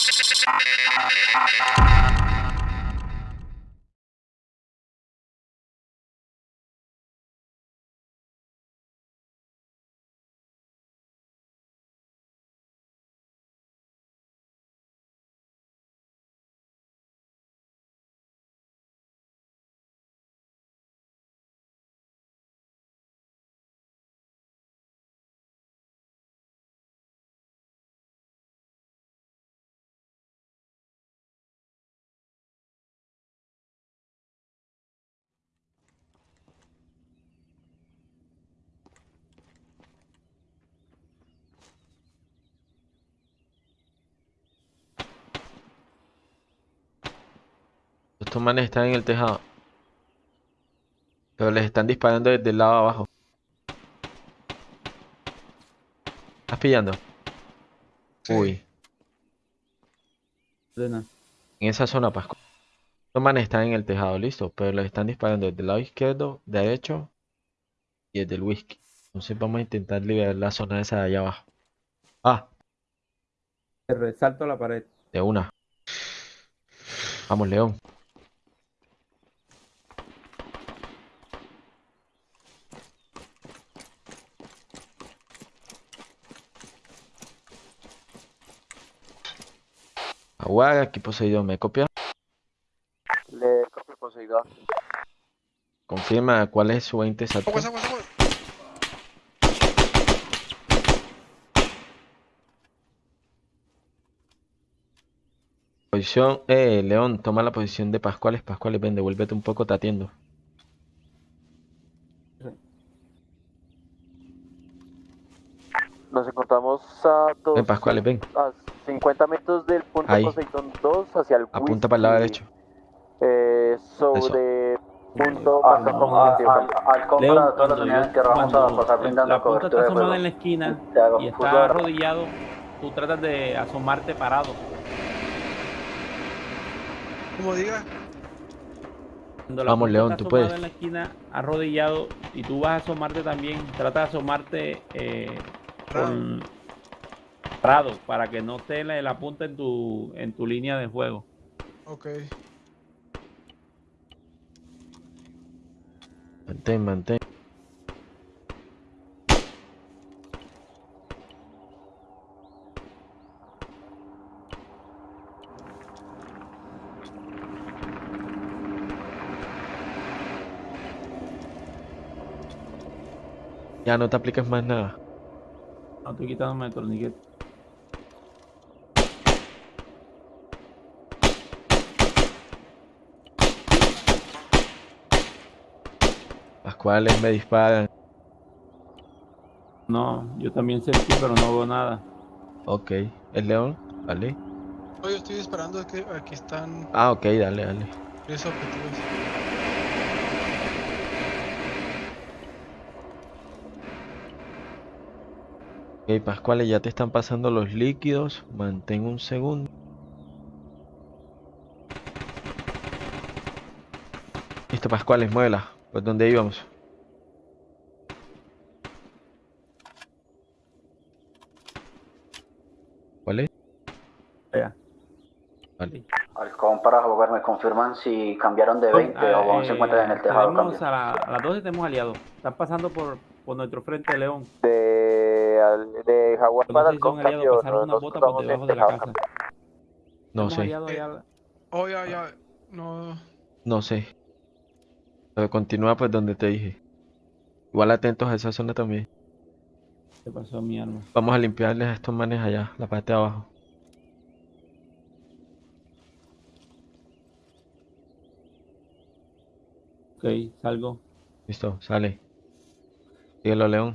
Ha ha ha ha ha ha! Estos manes están en el tejado. Pero les están disparando desde el lado de abajo. ¿Estás pillando? Sí. Uy, en esa zona, Pascual. Estos manes están en el tejado, listo. Pero les están disparando desde el lado izquierdo, derecho y desde el whisky. Entonces vamos a intentar liberar la zona esa de allá abajo. Ah, Te resalto la pared. de una. Vamos, León. Aguaga, aquí Poseidón, ¿me copia? Le copio Poseidón. Confirma cuál es su 20 exacto. Aguas, aguas, aguas. Posición, eh, León, toma la posición de Pascuales. Pascuales, ven, devuélvete un poco, te atiendo. Nos encontramos a, dos, Ven, Pascuales, ven. a 50 metros del punto Ahí. Poseidón 2 hacia el Apunta para el lado derecho. Eh, sobre punto Al, al, al, al compra todas las unidades que vamos a pasar brindando la punta cobertura está asomada en la esquina y fútbol. está arrodillado, tú tratas de asomarte parado. Como diga. Vamos, punta León, está tú puedes. en la esquina, arrodillado, y tú vas a asomarte también, trata de asomarte eh, con parado para que no esté la, la punta en tu, en tu línea de fuego. Ok. Mantén, mantén. Ya no te apliques más nada. No estoy quitándome el torniquete. Las cuales me disparan. No, yo también sentí, pero no veo nada. Ok. ¿Es León? Vale. No, yo estoy disparando, que aquí están Ah, ok, dale, dale. tres objetivos. Ok, Pascuales, ya te están pasando los líquidos. Mantén un segundo. Listo, Pascuales, muévela. ¿Por dónde íbamos? ¿Cuál es? Vea. Vale. Halcón para jugar, me confirman si cambiaron de 20 Ah, o aún se eh, encuentran en el tejado. tenemos a, la- a las 12 tenemos aliados. Están pasando por, por nuestro frente, León. De, al- de Jaguar No para sé el cambio, de la casa. No sé, aliados allá. Oh. No. no sé. Pero continúa pues donde te dije. Igual atentos a esa zona también. ¿Qué pasó mi arma? Vamos a limpiarles a estos manes allá, la parte de abajo. Ok, salgo. Listo, sale. Síguelo, León.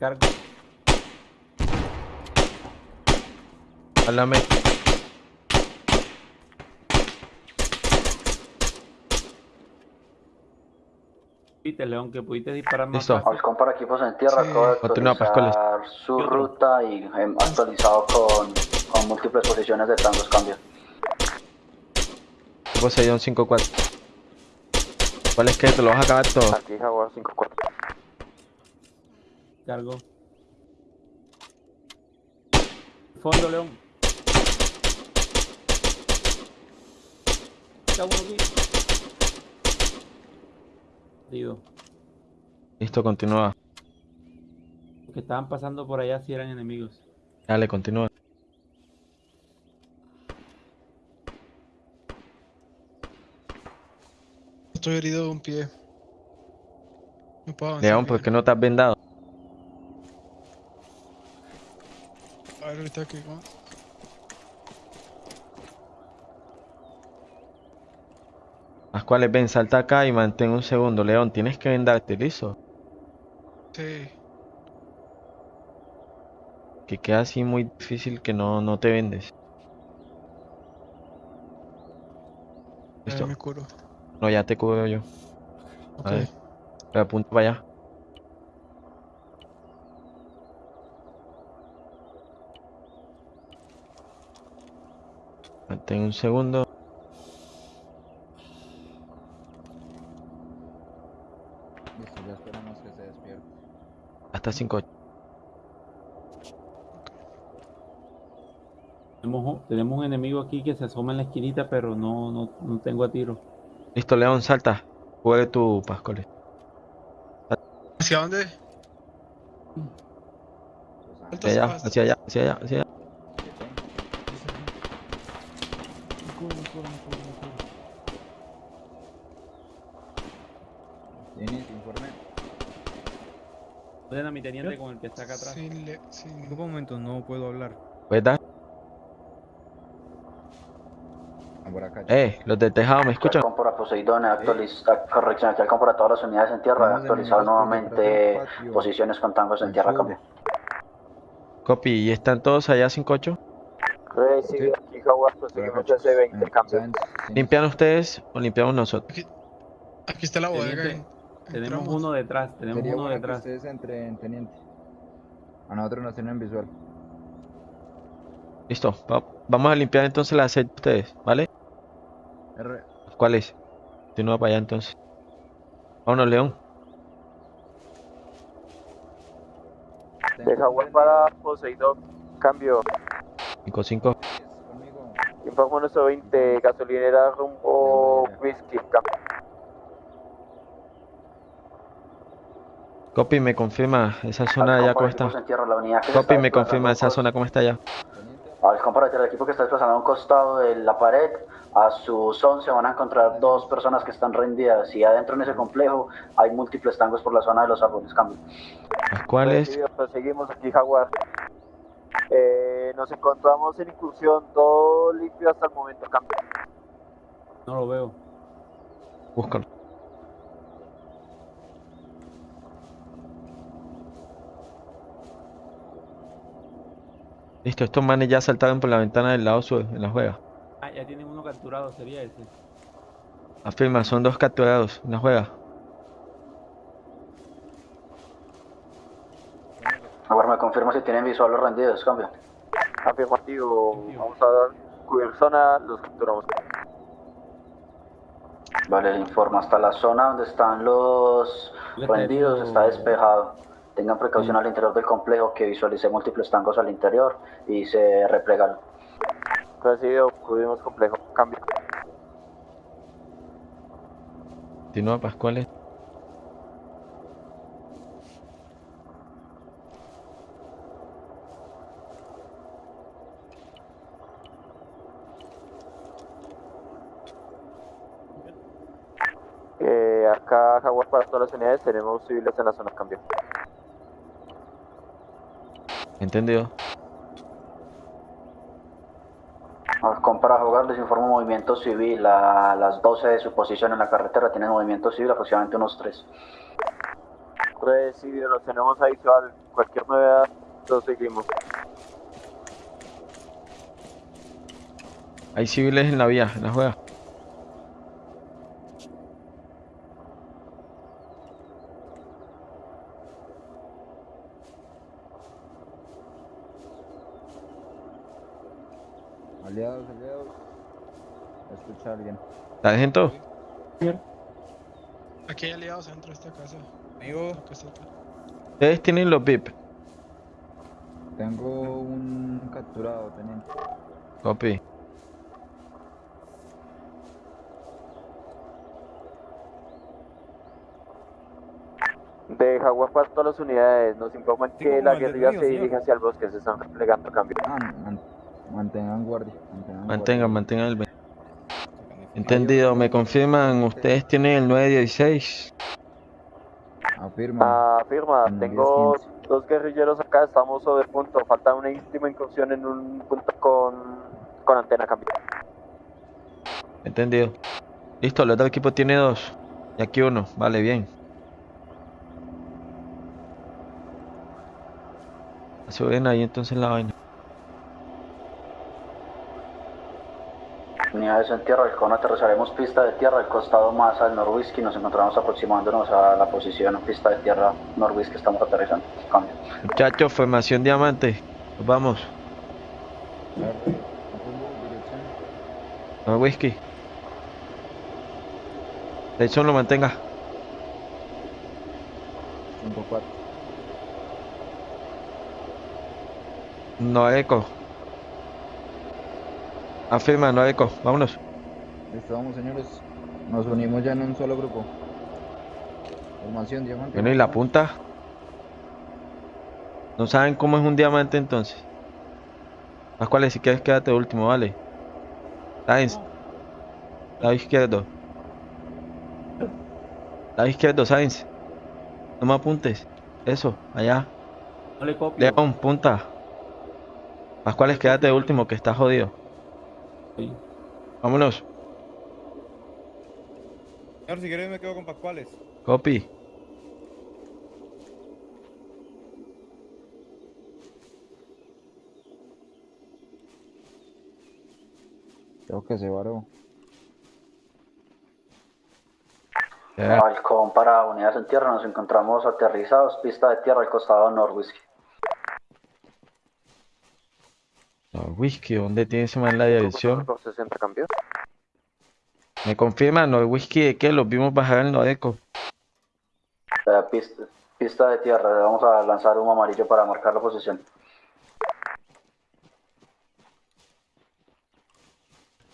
Cargo. Háblame. Viste, León, que pudiste disparar más Listo. Halcón para equipos en tierra, Sí. acabo de Continúa, Pascuales. actualizar su ruta y em, actualizado con, con múltiples posiciones de tangos cambio. Poseidón 5-4. ¿Cuál es que te lo vas a acabar todo? Aquí Jaguar 5-4. Cargo. Fondo, León. Está uno aquí. Digo, Listo, continúa. los que estaban pasando por allá si eran enemigos. Dale, continúa. Estoy herido de un pie. No puedo avanzar. León, ¿por qué no te has vendado? Que. ¿no? Pascuales, ven, salta acá y mantén un segundo. León, tienes que vendarte, listo. Sí. Que queda así muy difícil que no, no te vendes. Listo. me curo. No, ya te cubro yo. Ok. Pero apunta para allá. Mantén un segundo. Listo, ya esperamos que se despierte. Hasta 5. Tenemos, un- tenemos un enemigo aquí que se asoma en la esquinita, pero no, no, no tengo a tiro. Listo, León, salta. Juegue tu Pascuales. ¿Hacia dónde? Hacia allá, hacia allá, hacia allá, hacia allá. Orden a mi teniente con el que está acá atrás. Sin le- sin- Disculpa un momento, no puedo hablar. ¿Puedes dar? Ah, por acá. Eh, los de tejado, ¿me escuchan? Para Poseidón, actualiza, corrección, aquí para todas las unidades en tierra, por nuevamente del posiciones con tangos en tierra, cambio. Copy, ¿y están todos allá 58? Recibido aquí Jaguar, Por acá, proseguimos chicos. S20, Ven, cambio. ¿saben? Sí. ¿Limpian ustedes o limpiamos nosotros? Aquí está la bodega. Tenemos entramos. uno detrás, tenemos Sería uno bueno que detrás. ustedes entren, teniente. A nosotros nos tienen visual. Listo, va- vamos a limpiar entonces la sed de ustedes, ¿vale? R. ¿Cuál es? Continúa para allá entonces. Vámonos, León. De Jaguar para Poseidón, cambio. 5-5. Conmigo. Informo nuestro 20, gasolinera rumbo whisky, cambio. Copy, me confirma esa zona para cómo está. Copy, me confirma esa zona cómo está allá. Teniente. Halcón para el equipo que está desplazando a un costado de la pared, a sus 11 van a encontrar dos personas que están rendidas y adentro en ese complejo hay múltiples tangos por la zona de los árboles, cambio. Las cuales, Recibido, proseguimos aquí Jaguar. Eh, nos encontramos en incursión, todo limpio hasta el momento, cambio. No lo veo. búscalo. Listo, estos manes ya saltaron por la ventana del lado sur, en la juega. Ah, ya tienen uno capturado, sería ese. Afirma, son dos capturados en la juega. Ahora me confirma si tienen visual los rendidos, cambio. Afirmativo, vamos a dar cubrir zona, los capturamos. Vale, le informo. Hasta la zona donde están los rendidos está despejado. Tengan precaución al interior del complejo que visualicé múltiples tangos al interior y se replegaron. Recibido, cubrimos complejo, cambio. Continúa Pascuales. Eh, acá Jaguar para todas las unidades, tenemos civiles en la zona, cambio. Entendido. Halcón para jugar, les informo movimiento civil a las 12 de su posición en la carretera. Tienen movimiento civil aproximadamente unos 3. Recibido, los tenemos a visual, cualquier novedad, los seguimos. Hay civiles en la vía, en la juega. Aliados, aliados. Escucha a alguien. ¿La dejen todo? Aquí hay aliados dentro de esta casa. Amigo. Ustedes tienen los VIP. Tengo un capturado, teniente. Copy. De Jaguar para todas las unidades, nos informan que la guerrilla se dirige hacia el bosque, se están replegando a cambio. Ah, man- mantengan guardia. Mantengan, Mantengan, mantengan el 20. Entendido, me confirman, ustedes tienen el 916. guardia. Afirma. Afirma, tengo 10-15. dos guerrilleros acá, estamos sobre punto, falta una última incursión en un punto con, con antena a cambio. Entendido. Listo, el otro equipo tiene dos. Y aquí uno. Vale, bien. Suben ahí entonces la vaina. Unidades en tierra, con aterrizaremos pista de tierra al costado más al norwhisky. Nos encontramos aproximándonos a la posición en pista de tierra norwhisky. Estamos aterrizando. Cambio. Muchachos, formación diamante. Nos vamos. Claro. Rumbo, dirección. No whisky. Edson lo mantenga. 5-4. No eco. Afirma, no eco. Vámonos. Listo, vamos, señores. Nos unimos ya en un solo grupo. Formación, diamante. Bueno, ¿y la punta? ¿No saben cómo es un diamante entonces? Pascuales, si quieres quédate último, vale. Sainz. Lado izquierdo. Lado izquierdo, Sainz. No me apuntes. Eso, allá. No le copio. León, punta. Pascuales, quédate de último, que está jodido. Vámonos. señor, si quieres me quedo con Pascuales. Copy. Creo que se varó. Ya. Halcón para unidades en tierra. Nos encontramos aterrizados. Pista de tierra al costado norwhisky. No, whisky, ¿dónde tiene ese man la dirección? Por 60 cambio. Me confirman, no, whisky de qué, los vimos bajar en Nodeco. Eh, pista, pista de tierra. Vamos a lanzar humo amarillo para marcar la posición.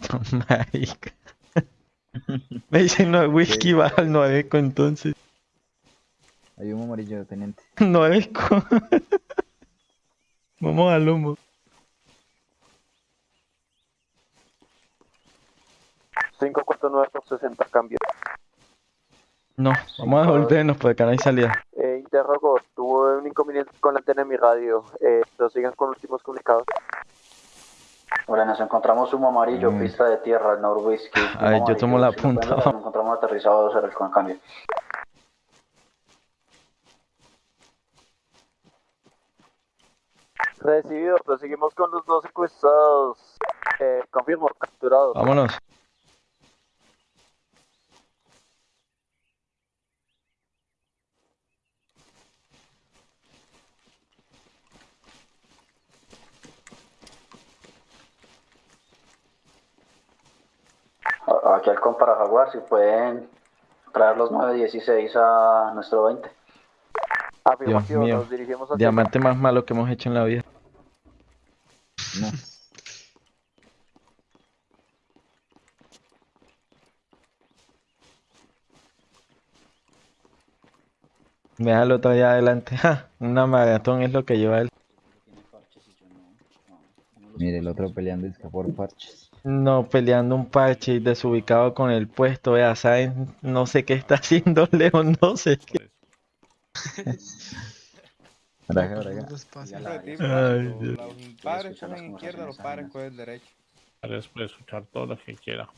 Marica. Me dicen no whisky baja al Nodeco entonces. Hay un amarillo, teniente. Nodeco. Vamos al humo. 549 por 60 cambio. No, vamos a devolvernos porque acá no hay salida. Eh, interrogo, tuve un inconveniente con la antena de mi radio. Eh, sigan con últimos comunicados. Vale, nos encontramos humo amarillo, Mm. pista de tierra, al norwhisky. A ver, yo tomo la si lo punta. Nos encontramos aterrizados en el con cambio. Recibido, proseguimos con los dos secuestrados. Eh, confirmo, capturados. Vámonos. Halcón para Jaguar, si pueden traer los 916 a nuestro 20. Afirmativo, mío. nos dirigimos hacia Diamante más malo que hemos hecho en la vida. No. Déjalo otro allá adelante. Ja, una maratón es lo que lleva él. Mire, el otro peleando es que por parches. No, peleando un parche y desubicado con el puesto. Vea, ¿saben? No sé qué está haciendo León, no sé qué. Por braga. los padres cogen izquierda, los padres cogen. Para después escuchar todo lo que quiera.